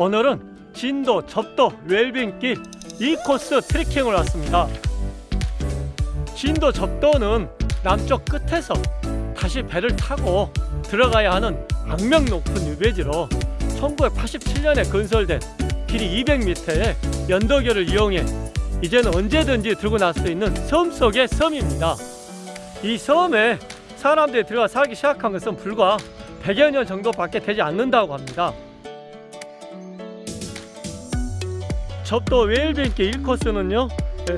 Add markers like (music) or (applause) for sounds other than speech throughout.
오늘은 진도 접도 웰빙길 이 코스 트레킹을 왔습니다. 진도 접도는 남쪽 끝에서 다시 배를 타고 들어가야 하는 악명 높은 유배지로 1987년에 건설된 길이 200m의 연도교를 이용해 이제는 언제든지 들고 나올 수 있는 섬 속의 섬입니다. 이 섬에 사람들이 들어가 살기 시작한 것은 불과 100여 년 정도밖에 되지 않는다고 합니다. 접도 웨일뱅길 1코스는요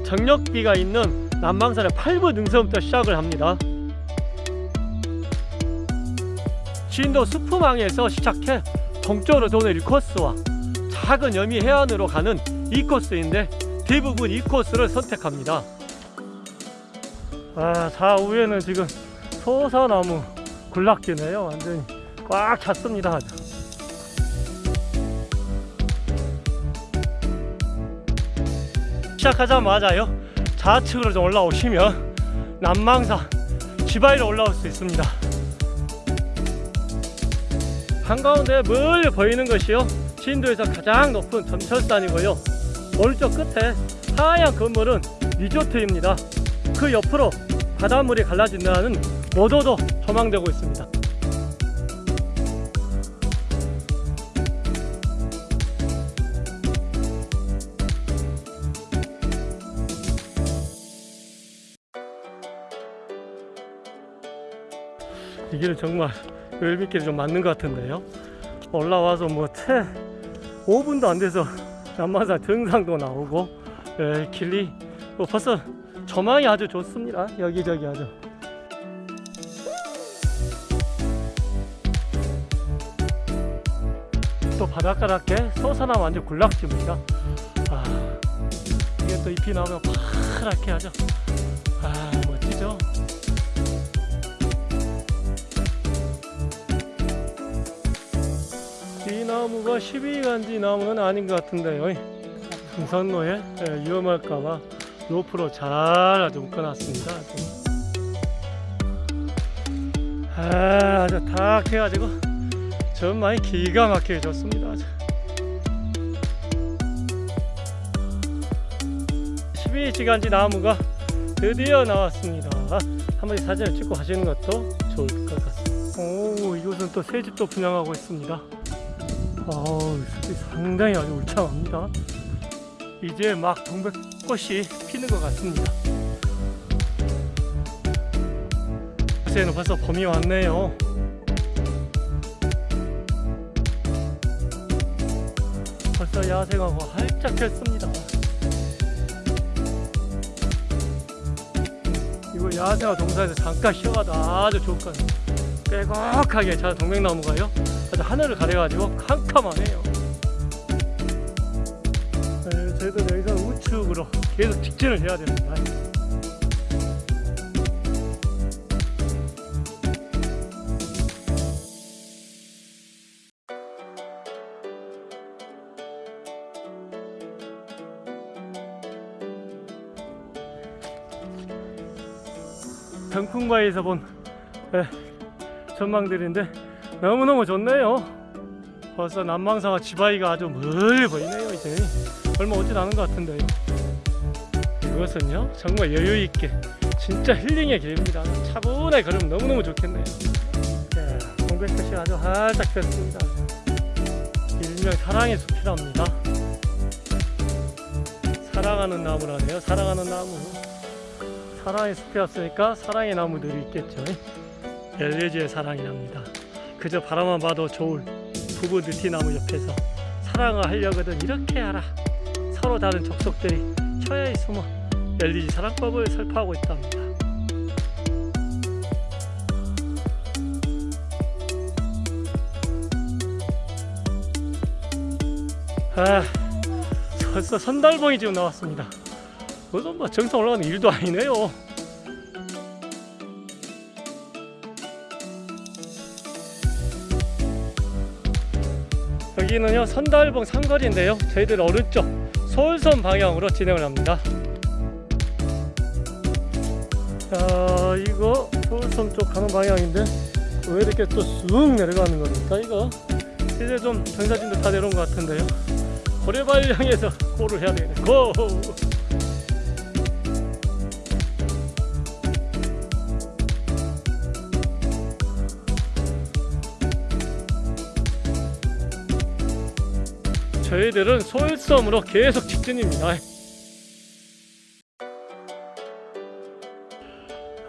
정력비가 있는 남방산의 8부 능선부터 시작을 합니다. 진도 수프망에서 시작해 동쪽으로 도는 1코스와 작은 여미 해안으로 가는 2코스인데 대부분 이 코스를 선택합니다. 아, 좌우에는 지금 소사나무 군락지네요. 완전히 꽉 찼습니다. 시작하자마자요. 좌측으로 좀 올라오시면 남망산 지바이로 올라올 수 있습니다. 한가운데 멀리 보이는 것이요. 진도에서 가장 높은 점철산이고요. 오른쪽 끝에 하얀 건물은 리조트입니다. 그 옆으로 바닷물이 갈라진다는 모도도 조망되고 있습니다. 이 길은 정말 열빛길이 좀 맞는 것 같은데요. 올라와서 뭐 채 5분도 안 돼서 남만산 등산도 나오고 예, 길이 뭐 벌써 조망이 아주 좋습니다. 여기저기 아주. 또 바닷가랗게 소사나 완전 군락지입니다. 아, 이게 또 잎이 나오면 파랗게 하죠. 아, 멋지죠? 나무가 12간지 나무는 아닌 것 같은데요. 등산로에 예, 위험할까봐 로프로 잘 아주 묶어놨습니다. 아, 아주 탁 해가지고 전망이 기가 막히게 좋습니다. 아주. 12시간지 나무가 드디어 나왔습니다. 한번 사진을 찍고 가시는 것도 좋을 것 같습니다. 오, 이곳은 또 새집도 분양하고 있습니다. 어우, 상당히 아주 울창합니다. 이제 막 동백꽃이 피는 것 같습니다. 곳에는 벌써 봄이 왔네요. 벌써 야생하고 활짝 폈습니다. 이거 야생화 동산에서 잠깐 쉬어가도 아주 좋을 것 같아요. 빼곡하게 자 동백나무가요. 아주 하늘을 가려가지고 캄캄하네요. 네, 저희도 여기서 우측으로 계속 직진을 해야 됩니다. 병풍바위에서 본 네, 전망들인데 너무너무 좋네요. 벌써 남방사와 지바이가 아주 멀리 보이네요 이제. 얼마 오진 않은 것 같은데요 이것은요 정말 여유있게 진짜 힐링의 길입니다. 차분하게 걸으면 너무너무 좋겠네요. 예, 동백꽃이 아주 활짝 폈습니다. 일명 사랑의 숲이랍니다. 사랑하는 나무라네요. 사랑하는 나무. 사랑의 숲이었으니까 사랑의 나무들이 있겠죠. 엘레지의 사랑이랍니다 그저 바라만 봐도 좋을 부부 느티나무 옆에서 사랑을 하려거든 이렇게 하라. 서로 다른 족속들이 처야에 숨어 엘리지 사랑법을 설파하고 있답니다. 아 벌써 선달봉이 지금 나왔습니다. 그것은 뭐 정상 올라가는 일도 아니네요 여기는요 선달봉 삼거리인데요 저희들 오른쪽 서울선 방향으로 진행을 합니다 자 이거 서울선 쪽 가는 방향인데 왜 이렇게 또 쑥 내려가는 겁니까 이거 이제 좀 전사진도 다 내려온 것 같은데요. 향해서 (laughs) 골을 해야 되겠네. 고! 저희들은 소일섬으로 계속 직진입니다.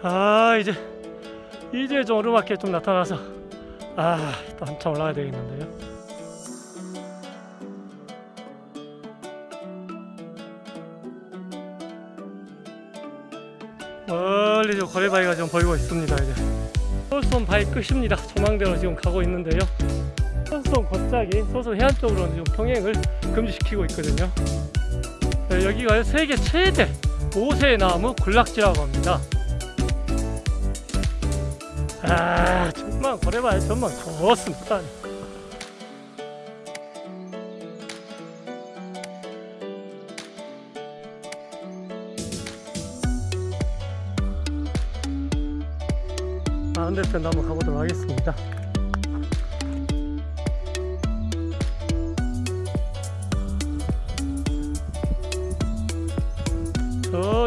아 이제 이제 좀 오르막에 좀 나타나서 아 또 한참 올라가야 되겠는데요. 멀리 저 고래바위가 좀 보이고 있습니다 이제 소som 바위 끝입니다 조망대로 지금 가고 있는데요 소som 곧자기 소som 해안 쪽으로는 지금 통행을 금지시키고 있거든요. 네, 여기가 세계 최대 모세나무 군락지라고 합니다. 아 정말 고래바위 정말 좋습니다. 반대편도 한번 가보도록 하겠습니다.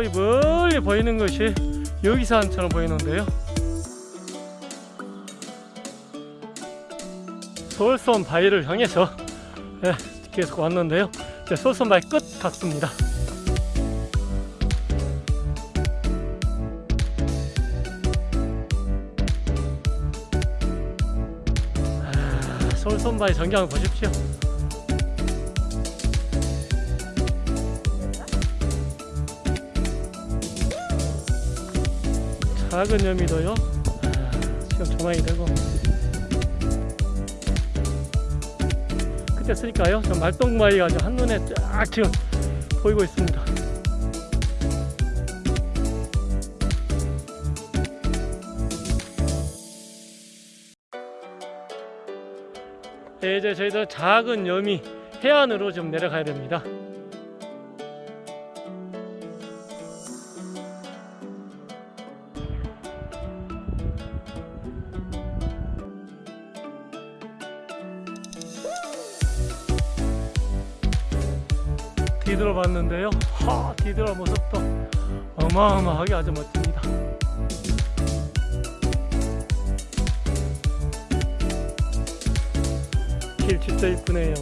저기 멀리 보이는 것이 여기산처럼 보이는데요. 서울섬 바위를 향해서 예, 계속 왔는데요. 이제 서울섬 바위 끝 같습니다. 아, 서울섬 바위 전경을 보십시오. 작은 여미도요. 아, 지금 조망이 되고 그때 쓰니까요. 저 말똥바위가 아주 한눈에 쫙 지금 보이고 있습니다. 네, 이제 저희들 작은 여미 해안으로 좀 내려가야 됩니다. 봤는데요. 하, 뒤돌아 모습도 어마어마하게 아주 멋집니다. 길 진짜 이쁘네요.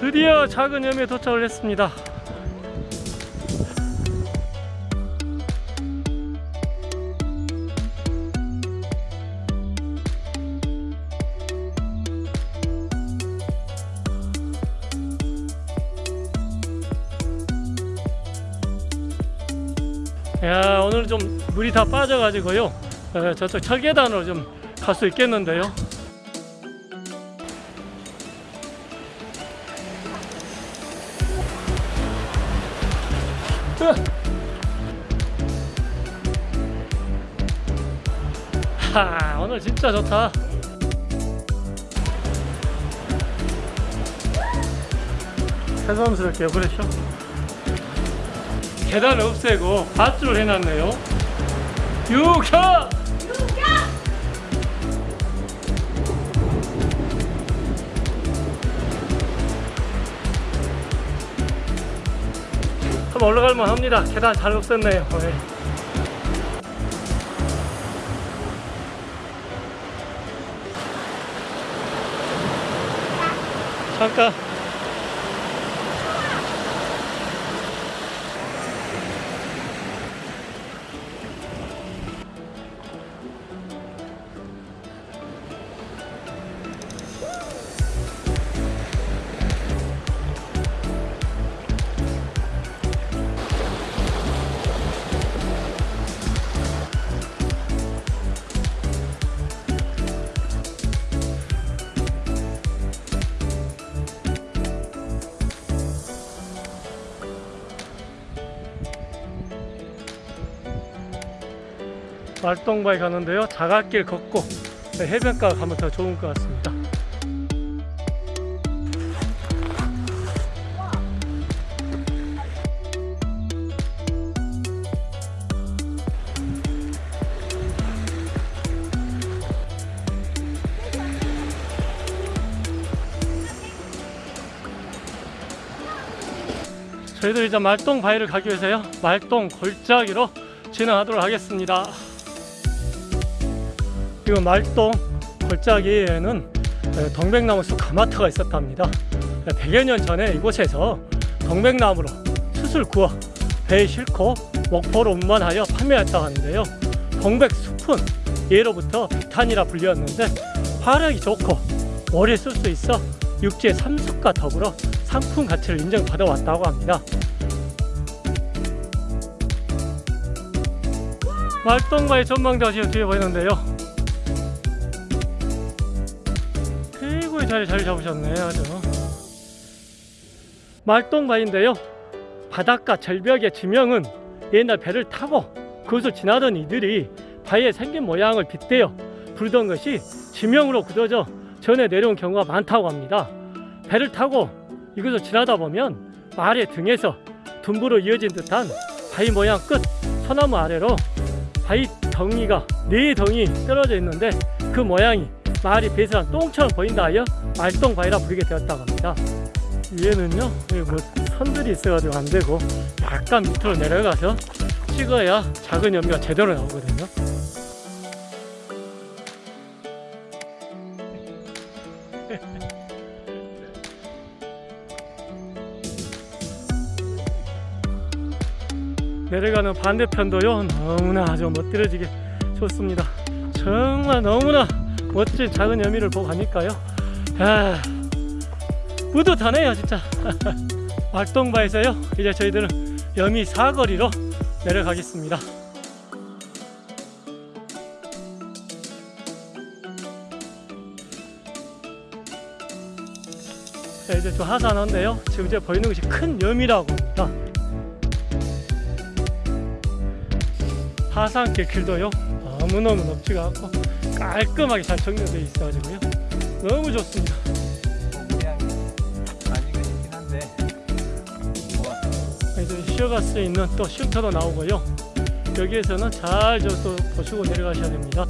드디어 작은 염에 도착을 했습니다. 야 오늘 좀 물이 다 빠져가지고요. 에, 저쪽 철계단으로 좀 갈 수 있겠는데요! 하 오늘 진짜 좋다. 새삼스럽게 그랬죠 계단을 없애고 밧줄을 해놨네요. 육혀! 한번 올라갈만 합니다. 계단 잘 없앴네요. 네. 잠깐 말동바에 가는데요. 자갈길 걷고 해변가 가면 더 좋은 것 같습니다. 저희들 이제 말똥 바위를 가기 위해서요. 말똥 골짜기로 진행하도록 하겠습니다. 이거 말동 골짜기에는 에, 동백나무 숲 가마터가 있었답니다 100여 년 전에 이곳에서 동백나무로 숯을 구워 배에 싣고 목포로 운반하여 판매했다고 하는데요 동백숲은 예로부터 비탄이라 불렸는데 화력이 좋고 오래 쓸 수 있어 육지의 삼숙과 더불어 상품 가치를 인정받아 왔다고 합니다. 말동바위 전망대가 지금 뒤에 보이는데요. 자리 잘 잡으셨네 아주. 말동바위인데요. 바닷가 절벽의 지명은 옛날 배를 타고 그것을 지나던 이들이 바위에 생긴 모양을 빗대어 부르던 것이 지명으로 굳어져 전해 내려온 경우가 많다고 합니다. 배를 타고 이곳을 지나다 보면 말의 등에서 둔부로 이어진 듯한 바위 모양 끝 소나무 아래로 바위 덩이가 네 덩이 떨어져 있는데 그 모양이 말이 배설한 똥처럼 보인다 하여 말똥 바위라 부르게 되었다고 합니다. 위에는요 뭐 선들이 있어가지고 안 되고 약간 밑으로 내려가서 찍어야 작은 연미가 제대로 나오거든요. (laughs) 내려가는 반대편도요 너무나 아주 멋들어지게 좋습니다 정말 너무나 멋진 작은 여미를 보고 가니까요? 아, 뿌듯하네요 진짜. (laughs) 말동바에서요 이제 저희들은 여미 사거리로 내려가겠습니다. 자, 이제 저 하산한데요. 지금 이제 보이는 것이 큰 여미라고 합니다. 하산길 길도요 너무너무 넓지가 않고 깔끔하게 잘 정리되어 있어가지고요. 너무 좋습니다. 이제 쉬어갈 수 있는 또 쉼터도 나오고요. 여기에서는 잘저또 보시고 내려가셔야 됩니다.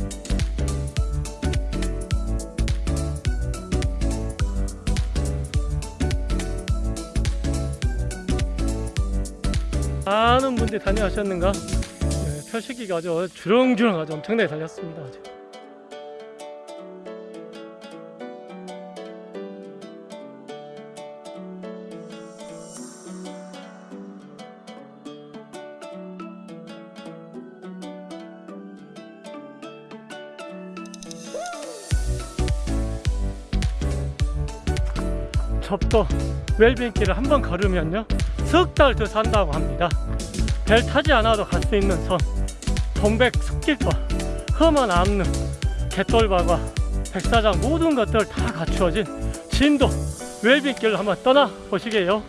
많은 분들이 다녀가셨는가? 네, 표식기가 아주 주렁주렁 아주 엄청나게 달렸습니다 아주. 접도 웰빙길을 한 번 걸으면요 석 달 더 산다고 합니다. 별 타지 않아도 갈 수 있는 섬 동백 숲길과 험한 암릉 갯돌바과 백사장 모든 것들 다 갖추어진 진도 웰빙길로 한번 떠나 보시게요